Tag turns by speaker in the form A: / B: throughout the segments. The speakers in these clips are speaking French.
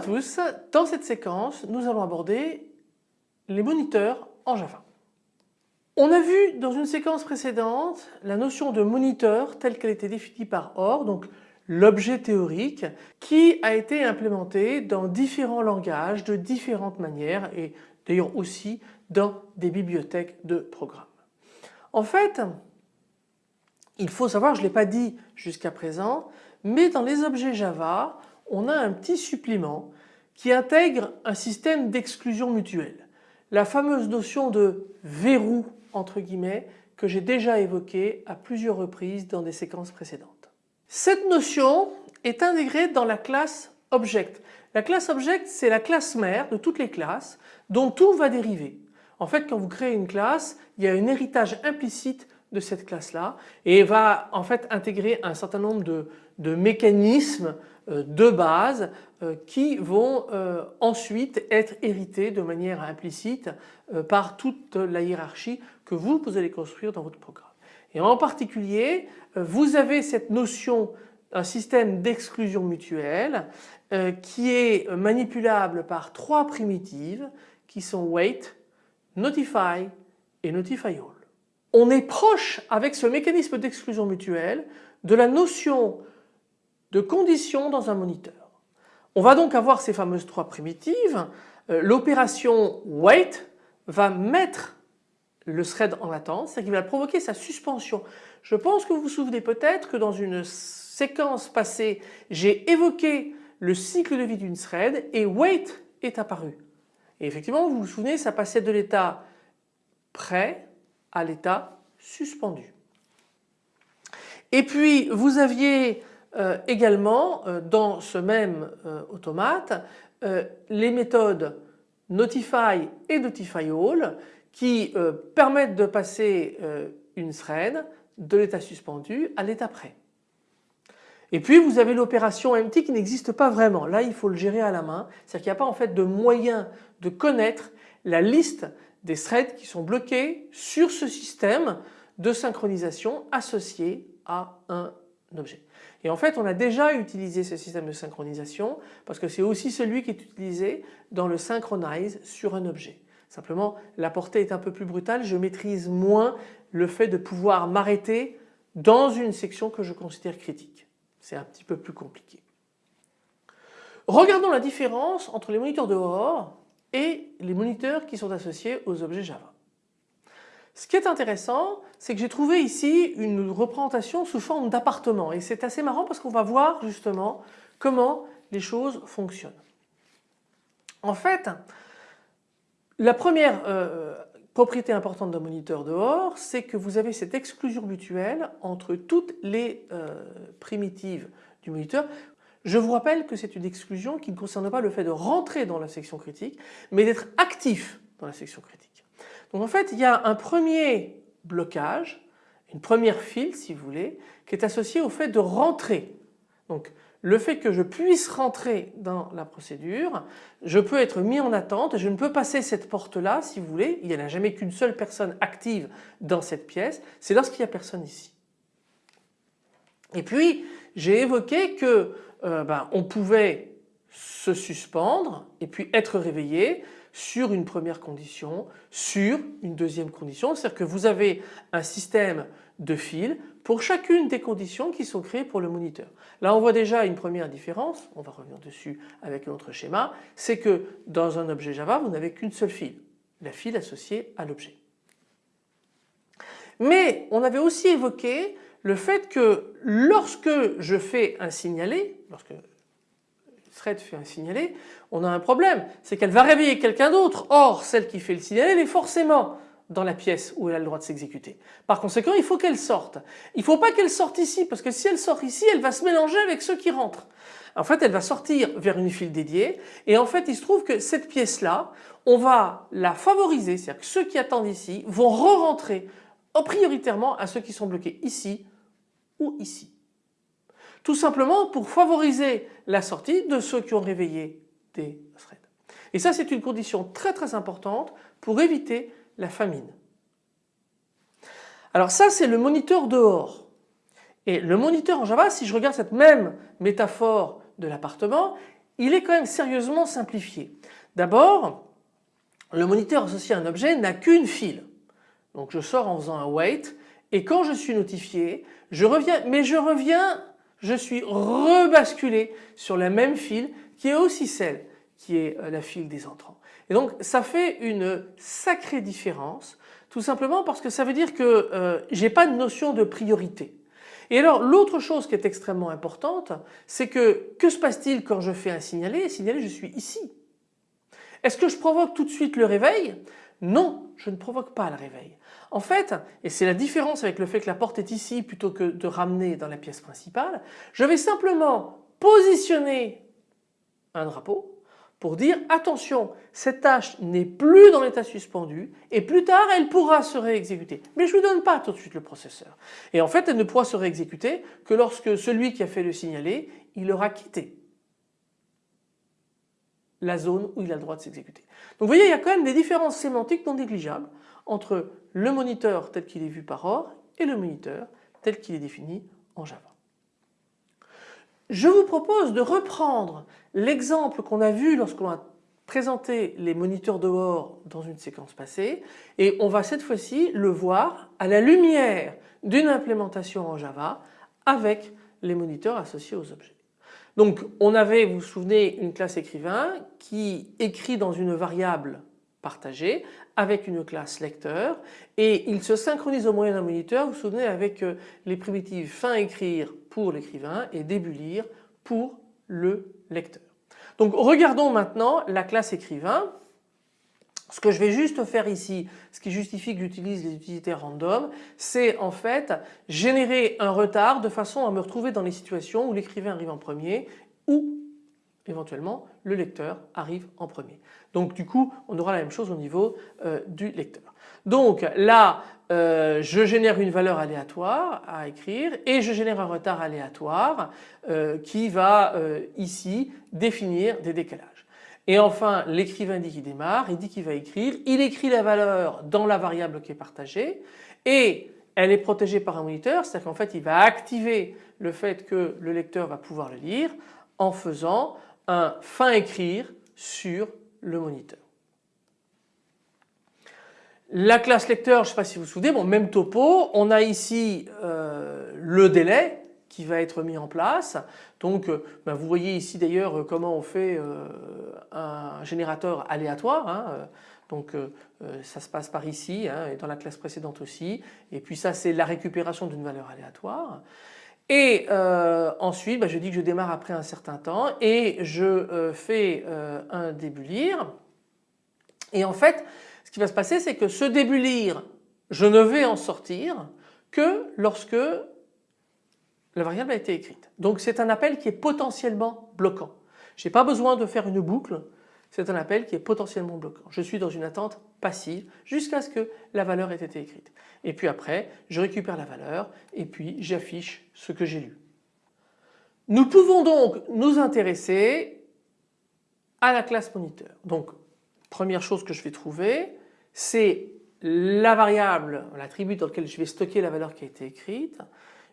A: tous, dans cette séquence nous allons aborder les moniteurs en Java. On a vu dans une séquence précédente la notion de moniteur telle qu'elle était définie par OR, donc l'objet théorique qui a été implémenté dans différents langages de différentes manières et d'ailleurs aussi dans des bibliothèques de programmes. En fait, il faut savoir, je ne l'ai pas dit jusqu'à présent, mais dans les objets Java, on a un petit supplément qui intègre un système d'exclusion mutuelle. La fameuse notion de verrou entre guillemets que j'ai déjà évoqué à plusieurs reprises dans des séquences précédentes. Cette notion est intégrée dans la classe Object. La classe Object c'est la classe mère de toutes les classes dont tout va dériver. En fait quand vous créez une classe il y a un héritage implicite de cette classe là et va en fait intégrer un certain nombre de, de mécanismes euh, de base euh, qui vont euh, ensuite être hérités de manière implicite par toute la hiérarchie que vous, vous allez construire dans votre programme. Et en particulier, vous avez cette notion d'un système d'exclusion mutuelle qui est manipulable par trois primitives qui sont wait, notify et notify all. On est proche avec ce mécanisme d'exclusion mutuelle de la notion de conditions dans un moniteur. On va donc avoir ces fameuses trois primitives. Euh, l'opération wait va mettre le thread en attente, c'est-à-dire qu'il va provoquer sa suspension. Je pense que vous vous souvenez peut-être que dans une séquence passée, j'ai évoqué le cycle de vie d'une thread et wait est apparu. Et effectivement, vous vous souvenez, ça passait de l'état prêt à l'état suspendu. Et puis vous aviez euh, également euh, dans ce même euh, automate les méthodes notify et notify all qui permettent de passer une thread de l'état suspendu à l'état prêt. Et puis vous avez l'opération empty qui n'existe pas vraiment. Là il faut le gérer à la main. C'est-à-dire qu'il n'y a pas en fait de moyen de connaître la liste des threads qui sont bloqués sur ce système de synchronisation associé à un objet. Et en fait on a déjà utilisé ce système de synchronisation parce que c'est aussi celui qui est utilisé dans le synchronize sur un objet. Simplement la portée est un peu plus brutale, je maîtrise moins le fait de pouvoir m'arrêter dans une section que je considère critique. C'est un petit peu plus compliqué. Regardons la différence entre les moniteurs de dehors et les moniteurs qui sont associés aux objets Java. Ce qui est intéressant, c'est que j'ai trouvé ici une représentation sous forme d'appartement et c'est assez marrant parce qu'on va voir justement comment les choses fonctionnent. En fait, la première euh, propriété importante d'un moniteur dehors, c'est que vous avez cette exclusion mutuelle entre toutes les euh, primitives du moniteur. Je vous rappelle que c'est une exclusion qui ne concerne pas le fait de rentrer dans la section critique, mais d'être actif dans la section critique. Donc en fait il y a un premier blocage, une première file si vous voulez, qui est associée au fait de rentrer. Donc le fait que je puisse rentrer dans la procédure, je peux être mis en attente, je ne peux passer cette porte là si vous voulez, il n'y en a jamais qu'une seule personne active dans cette pièce, c'est lorsqu'il n'y a personne ici. Et puis j'ai évoqué que euh, ben, on pouvait se suspendre et puis être réveillé sur une première condition, sur une deuxième condition, c'est-à-dire que vous avez un système de fils pour chacune des conditions qui sont créées pour le moniteur. Là on voit déjà une première différence, on va revenir dessus avec un autre schéma, c'est que dans un objet Java vous n'avez qu'une seule file, la file associée à l'objet. Mais on avait aussi évoqué le fait que lorsque je fais un signalé, lorsque thread fait un signalé, on a un problème, c'est qu'elle va réveiller quelqu'un d'autre. Or, celle qui fait le signalé, elle est forcément dans la pièce où elle a le droit de s'exécuter. Par conséquent, il faut qu'elle sorte. Il ne faut pas qu'elle sorte ici, parce que si elle sort ici, elle va se mélanger avec ceux qui rentrent. En fait, elle va sortir vers une file dédiée, et en fait, il se trouve que cette pièce-là, on va la favoriser, c'est-à-dire que ceux qui attendent ici vont re-rentrer prioritairement à ceux qui sont bloqués ici ou ici. Tout simplement pour favoriser la sortie de ceux qui ont réveillé des threads. Et ça c'est une condition très très importante pour éviter la famine. Alors ça c'est le moniteur dehors. Et le moniteur en Java, si je regarde cette même métaphore de l'appartement, il est quand même sérieusement simplifié. D'abord, le moniteur associé à un objet n'a qu'une file. Donc je sors en faisant un wait et quand je suis notifié, je reviens, mais je reviens, je suis rebasculé sur la même file qui est aussi celle qui est euh, la file des entrants. Et donc ça fait une sacrée différence tout simplement parce que ça veut dire que euh, j'ai pas de notion de priorité. Et alors l'autre chose qui est extrêmement importante c'est que que se passe-t-il quand je fais un signalé Signalé je suis ici. Est-ce que je provoque tout de suite le réveil? Non, je ne provoque pas le réveil. En fait, et c'est la différence avec le fait que la porte est ici plutôt que de ramener dans la pièce principale, je vais simplement positionner un drapeau pour dire attention cette tâche n'est plus dans l'état suspendu et plus tard elle pourra se réexécuter. Mais je ne lui donne pas tout de suite le processeur. Et en fait elle ne pourra se réexécuter que lorsque celui qui a fait le signaler il aura quitté la zone où il a le droit de s'exécuter. Donc vous voyez il y a quand même des différences sémantiques non négligeables entre le moniteur tel qu'il est vu par OR et le moniteur tel qu'il est défini en Java. Je vous propose de reprendre l'exemple qu'on a vu lorsqu'on a présenté les moniteurs de OR dans une séquence passée et on va cette fois-ci le voir à la lumière d'une implémentation en Java avec les moniteurs associés aux objets. Donc on avait, vous vous souvenez, une classe écrivain qui écrit dans une variable partagée avec une classe lecteur et il se synchronise au moyen d'un moniteur, vous vous souvenez avec euh, les primitives fin écrire pour l'écrivain et début lire pour le lecteur. Donc regardons maintenant la classe écrivain. Ce que je vais juste faire ici, ce qui justifie que j'utilise les utilités random, c'est en fait générer un retard de façon à me retrouver dans les situations où l'écrivain arrive en premier ou éventuellement le lecteur arrive en premier. Donc du coup on aura la même chose au niveau euh, du lecteur. Donc là euh, je génère une valeur aléatoire à écrire et je génère un retard aléatoire euh, qui va ici définir des décalages. Et enfin l'écrivain dit qu'il démarre, il dit qu'il va écrire, il écrit la valeur dans la variable qui est partagée et elle est protégée par un moniteur, c'est-à-dire qu'en fait il va activer le fait que le lecteur va pouvoir le lire en faisant un fin écrire sur le moniteur. La classe lecteur, je ne sais pas si vous vous souvenez, bon même topo, on a ici euh, le délai qui va être mis en place. Donc euh, ben, vous voyez ici d'ailleurs comment on fait euh, un générateur aléatoire. Hein, donc ça se passe par ici hein, et dans la classe précédente aussi. Et puis ça c'est la récupération d'une valeur aléatoire. Et euh, ensuite, bah, je dis que je démarre après un certain temps et je euh, fais euh, un début lire. Et en fait, ce qui va se passer, c'est que ce début lire, je ne vais en sortir que lorsque la variable a été écrite. Donc c'est un appel qui est potentiellement bloquant. Je n'ai pas besoin de faire une boucle, c'est un appel qui est potentiellement bloquant. Je suis dans une attente passive jusqu'à ce que la valeur ait été écrite. Et puis après, je récupère la valeur et puis j'affiche ce que j'ai lu. Nous pouvons donc nous intéresser à la classe moniteur. Donc première chose que je vais trouver, c'est la variable, l'attribut dans lequel je vais stocker la valeur qui a été écrite.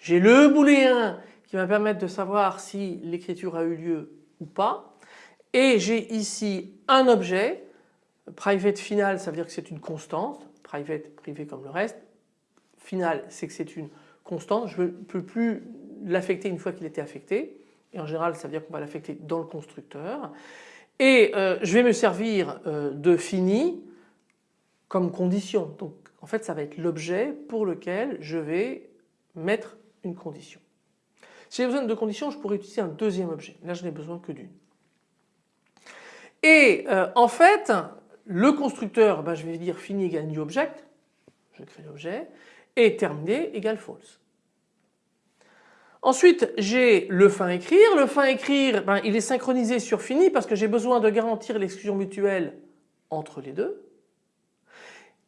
A: J'ai le booléen qui va me permettre de savoir si l'écriture a eu lieu ou pas. Et j'ai ici un objet, private final ça veut dire que c'est une constante, private privé comme le reste, final c'est que c'est une constante, je ne peux plus l'affecter une fois qu'il était affecté. Et en général ça veut dire qu'on va l'affecter dans le constructeur. Et euh, je vais me servir euh, de fini comme condition. Donc en fait ça va être l'objet pour lequel je vais mettre une condition. Si j'ai besoin de conditions je pourrais utiliser un deuxième objet, là je n'ai besoin que d'une. Et euh, en fait, le constructeur, ben, je vais dire fini égale new object, je crée l'objet, et terminé égale false. Ensuite, j'ai le fin écrire. Le fin écrire, ben, il est synchronisé sur fini parce que j'ai besoin de garantir l'exclusion mutuelle entre les deux.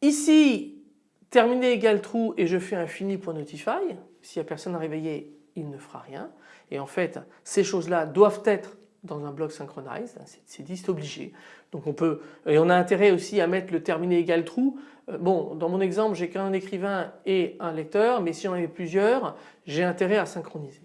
A: Ici, terminé égale true et je fais un fini.notify. S'il n'y a personne à réveiller, il ne fera rien. Et en fait, ces choses-là doivent être dans un bloc synchronized, c'est dit, c'est obligé. Donc on peut, et on a intérêt aussi à mettre le terminé égal true. Euh, bon, dans mon exemple, j'ai qu'un écrivain et un lecteur, mais si j'en avais plusieurs, j'ai intérêt à synchroniser.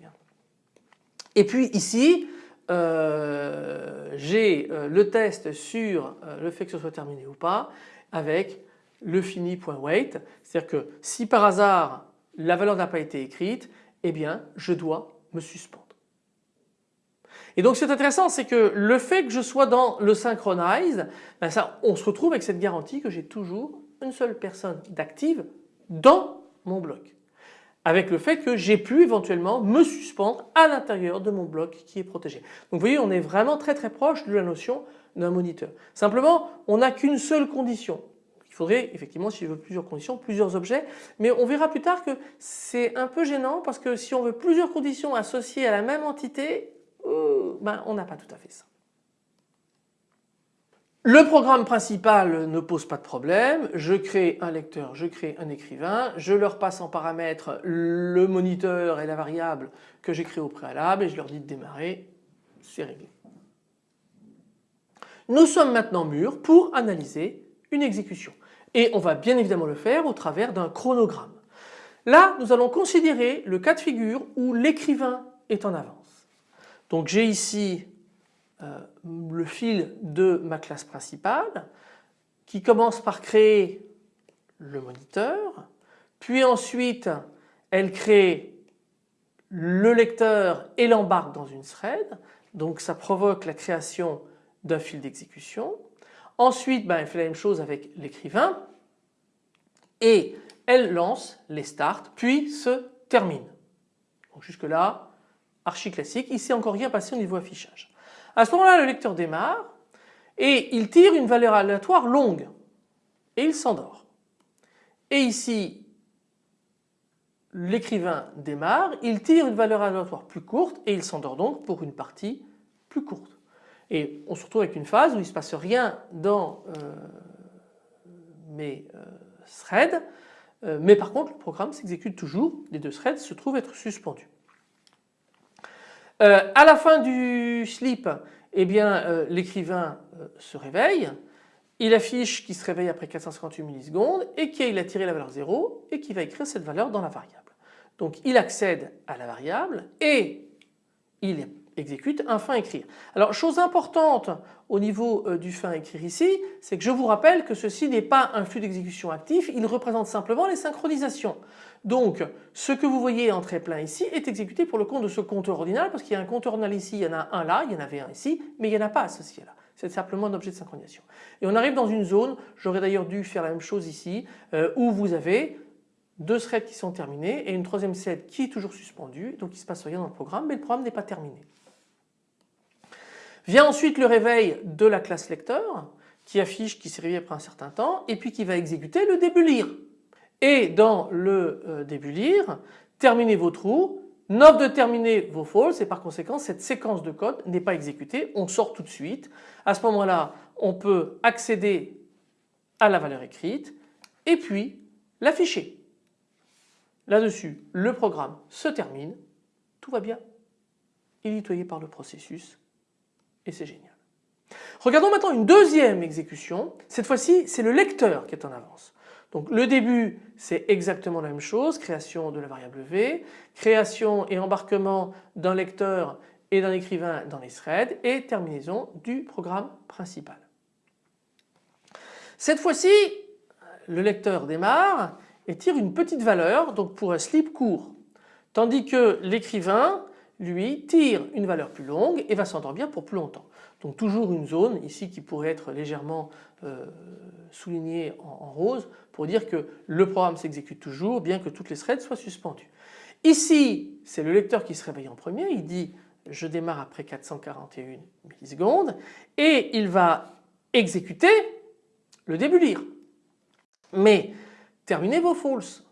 A: Et puis ici, euh, j'ai euh, le test sur le fait que ce soit terminé ou pas avec le fini.wait. C'est-à-dire que si par hasard la valeur n'a pas été écrite, eh bien je dois me suspendre. Et donc c'est intéressant, c'est que le fait que je sois dans le synchronize, ben on se retrouve avec cette garantie que j'ai toujours une seule personne d'active dans mon bloc. Avec le fait que j'ai pu éventuellement me suspendre à l'intérieur de mon bloc qui est protégé. Donc vous voyez on est vraiment très très proche de la notion d'un moniteur. Simplement on n'a qu'une seule condition. Faudrait effectivement si je veux plusieurs conditions, plusieurs objets mais on verra plus tard que c'est un peu gênant parce que si on veut plusieurs conditions associées à la même entité, euh, ben, on n'a pas tout à fait ça. Le programme principal ne pose pas de problème, je crée un lecteur, je crée un écrivain, je leur passe en paramètres le moniteur et la variable que j'ai créé au préalable et je leur dis de démarrer, c'est réglé. Nous sommes maintenant mûrs pour analyser une exécution et on va bien évidemment le faire au travers d'un chronogramme. Là nous allons considérer le cas de figure où l'écrivain est en avance. Donc j'ai ici euh, le fil de ma classe principale qui commence par créer le moniteur, puis ensuite elle crée le lecteur et l'embarque dans une thread, donc ça provoque la création d'un fil d'exécution. Ensuite ben, elle fait la même chose avec l'écrivain et elle lance les starts puis se termine. Donc jusque là archi classique, il s'est encore rien passé au niveau affichage. À ce moment-là, le lecteur démarre et il tire une valeur aléatoire longue et il s'endort. Et ici, l'écrivain démarre, il tire une valeur aléatoire plus courte et il s'endort donc pour une partie plus courte. Et on se retrouve avec une phase où il ne se passe rien dans euh, mes euh, threads, euh, mais par contre le programme s'exécute toujours, les deux threads se trouvent être suspendus. À la fin du sleep, eh bien l'écrivain se réveille, il affiche qu'il se réveille après 458 millisecondes et qu'il a tiré la valeur 0 et qu'il va écrire cette valeur dans la variable. Donc il accède à la variable et il exécute un fin écrire. Alors chose importante au niveau euh, du fin écrire ici, c'est que je vous rappelle que ceci n'est pas un flux d'exécution actif, il représente simplement les synchronisations. Donc ce que vous voyez en très plein ici est exécuté pour le compte de ce compteur ordinal parce qu'il y a un compteur ordinal ici, il y en a un là, il y en avait un ici, mais il n'y en a pas associé là. C'est simplement un objet de synchronisation. Et on arrive dans une zone, j'aurais d'ailleurs dû faire la même chose ici, euh, où vous avez deux threads qui sont terminés et une troisième thread qui est toujours suspendue, donc il ne se passe rien dans le programme, mais le programme n'est pas terminé. Vient ensuite le réveil de la classe lecteur qui affiche qu'il s'est réveillé après un certain temps et puis qui va exécuter le début lire. Et dans le euh, début lire, terminez vos trous, note de terminer vos false et par conséquent cette séquence de code n'est pas exécutée, on sort tout de suite. À ce moment-là on peut accéder à la valeur écrite et puis l'afficher. Là-dessus le programme se termine, tout va bien, il est nettoyé par le processus c'est génial. Regardons maintenant une deuxième exécution. Cette fois-ci, c'est le lecteur qui est en avance. Donc le début, c'est exactement la même chose, création de la variable v, création et embarquement d'un lecteur et d'un écrivain dans les threads et terminaison du programme principal. Cette fois-ci, le lecteur démarre et tire une petite valeur donc pour un slip court. Tandis que l'écrivain lui tire une valeur plus longue et va s'endormir pour plus longtemps. Donc toujours une zone ici qui pourrait être légèrement euh, soulignée en, rose pour dire que le programme s'exécute toujours bien que toutes les threads soient suspendues. Ici c'est le lecteur qui se réveille en premier, il dit je démarre après 441 millisecondes et il va exécuter le début lire. Mais terminez vos false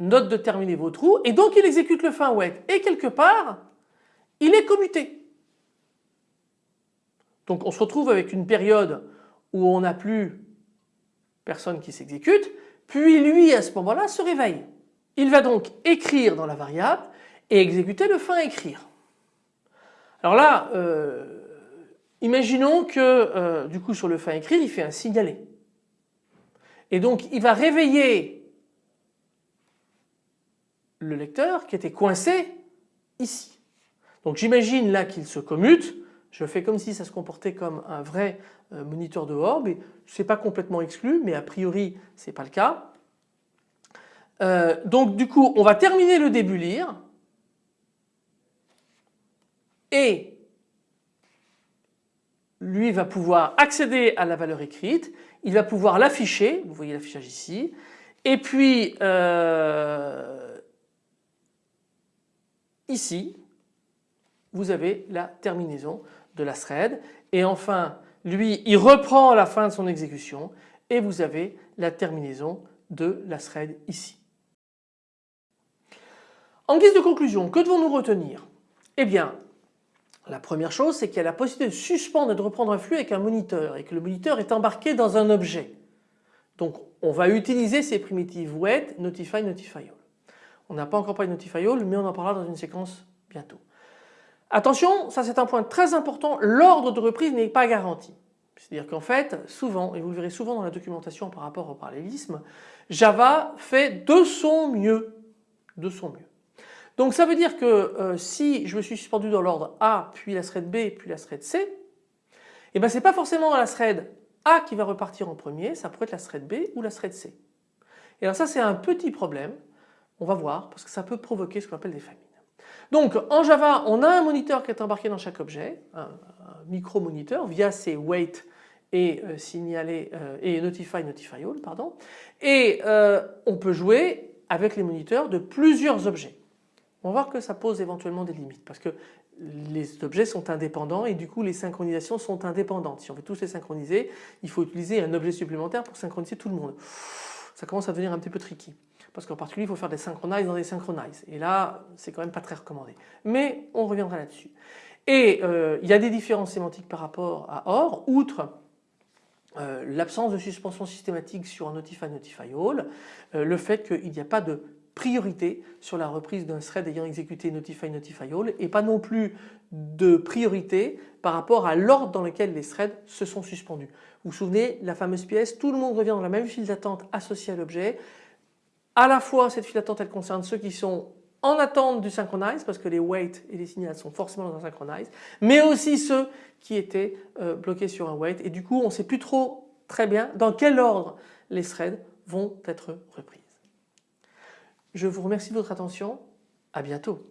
A: note de terminer vos trous et donc il exécute le fin wait et quelque part il est commuté. Donc on se retrouve avec une période où on n'a plus personne qui s'exécute puis lui à ce moment-là se réveille. Il va donc écrire dans la variable et exécuter le fin écrire. Alors là euh, imaginons que euh, du coup sur le fin écrire il fait un signaler et donc il va réveiller le lecteur qui était coincé ici. Donc j'imagine là qu'il se commute, je fais comme si ça se comportait comme un vrai euh, moniteur de orb et ce n'est pas complètement exclu mais a priori ce n'est pas le cas. Euh, donc du coup on va terminer le début lire. Et lui va pouvoir accéder à la valeur écrite, il va pouvoir l'afficher, vous voyez l'affichage ici, et puis euh, ici vous avez la terminaison de la thread et enfin lui il reprend la fin de son exécution et vous avez la terminaison de la thread ici. En guise de conclusion, que devons-nous retenir? Eh bien la première chose, c'est qu'il y a la possibilité de suspendre et de reprendre un flux avec un moniteur et que le moniteur est embarqué dans un objet. Donc on va utiliser ces primitives wait, notify, notify. On n'a pas encore parlé de notify all mais on en parlera dans une séquence bientôt. Attention, ça c'est un point très important, l'ordre de reprise n'est pas garanti. C'est-à-dire qu'en fait, souvent, et vous le verrez souvent dans la documentation par rapport au parallélisme, Java fait de son mieux. De son mieux. Donc ça veut dire que euh, si je me suis suspendu dans l'ordre A, puis la thread B, puis la thread C, eh ben c'est pas forcément la thread A qui va repartir en premier, ça pourrait être la thread B ou la thread C. Et alors ça c'est un petit problème, on va voir, parce que ça peut provoquer ce qu'on appelle des famines. Donc en Java, on a un moniteur qui est embarqué dans chaque objet, un, micro-moniteur via ses wait et euh, euh, et notify, notify all, pardon. Et on peut jouer avec les moniteurs de plusieurs objets on va voir que ça pose éventuellement des limites parce que les objets sont indépendants et du coup les synchronisations sont indépendantes. Si on veut tous les synchroniser, il faut utiliser un objet supplémentaire pour synchroniser tout le monde. Ça commence à devenir un petit peu tricky parce qu'en particulier il faut faire des synchronize dans des synchronize et là c'est quand même pas très recommandé. Mais on reviendra là-dessus. Et euh, il y a des différences sémantiques par rapport à OR, outre euh, l'absence de suspension systématique sur un notify notify all, euh, le fait qu'il n'y a pas de priorité sur la reprise d'un thread ayant exécuté notify notify all et pas non plus de priorité par rapport à l'ordre dans lequel les threads se sont suspendus. Vous vous souvenez la fameuse pièce, tout le monde revient dans la même file d'attente associée à l'objet. À la fois cette file d'attente elle concerne ceux qui sont en attente du synchronize parce que les wait et les signals sont forcément dans un synchronize mais aussi ceux qui étaient euh, bloqués sur un wait et du coup on ne sait plus trop très bien dans quel ordre les threads vont être repris. Je vous remercie de votre attention. À bientôt.